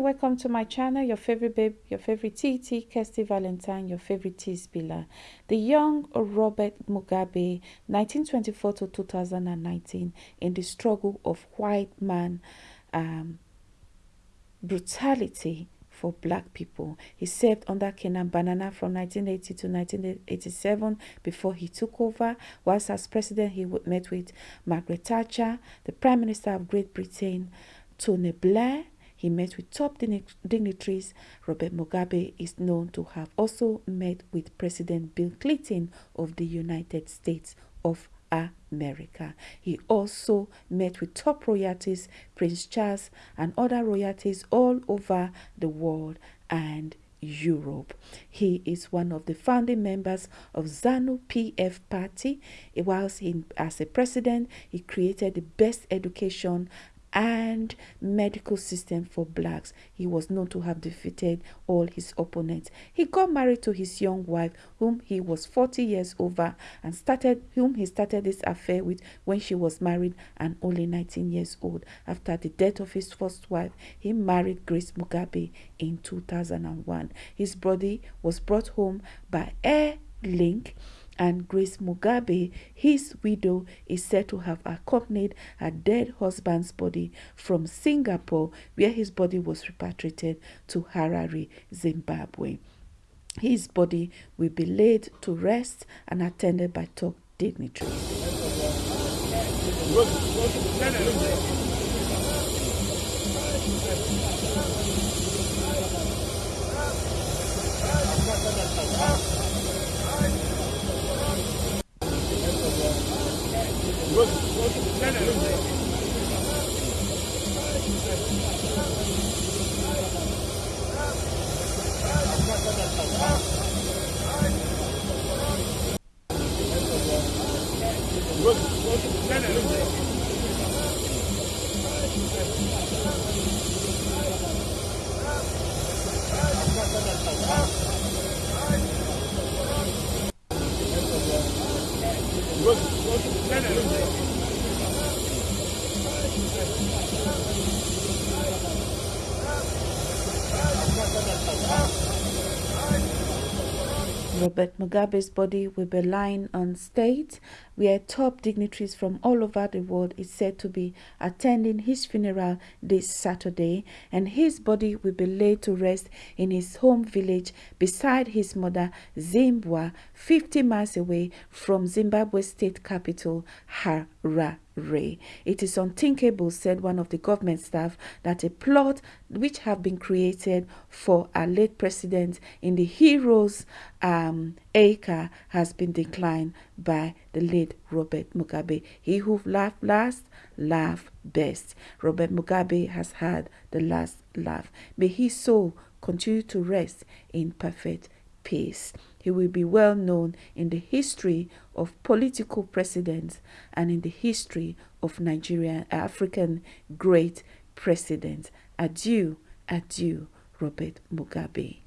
welcome to my channel, your favorite babe, your favorite TT, Kirsty Valentine, your favorite T spiller. The young Robert Mugabe, 1924 to 2019, in the struggle of white man um, brutality for black people. He served under Canaan Banana from 1980 to 1987 before he took over. Whilst as president, he met with Margaret Thatcher, the Prime Minister of Great Britain, Tony Blair, he met with top dignitaries. Robert Mugabe is known to have also met with President Bill Clinton of the United States of America. He also met with top royalties, Prince Charles and other royalties all over the world and Europe. He is one of the founding members of ZANU PF party. Whilst in, as a president, he created the best education and medical system for blacks. He was known to have defeated all his opponents. He got married to his young wife, whom he was 40 years over, and started whom he started this affair with when she was married and only 19 years old. After the death of his first wife, he married Grace Mugabe in 2001. His body was brought home by Air Link and Grace Mugabe, his widow, is said to have accompanied her dead husband's body from Singapore, where his body was repatriated to Harare, Zimbabwe. His body will be laid to rest and attended by top dignitaries. Look, look, look, look. Robert Mugabe's body will be lying on state, where top dignitaries from all over the world is said to be attending his funeral this Saturday, and his body will be laid to rest in his home village beside his mother, Zimbabwe, 50 miles away from Zimbabwe's state capital, Harare. Ray. It is unthinkable, said one of the government staff, that a plot which have been created for our late president in the heroes um, acre has been declined by the late Robert Mugabe. He who laughed last, laughed best. Robert Mugabe has had the last laugh. May his soul continue to rest in perfect peace. He will be well known in the history of political presidents and in the history of Nigerian African great presidents. Adieu, adieu, Robert Mugabe.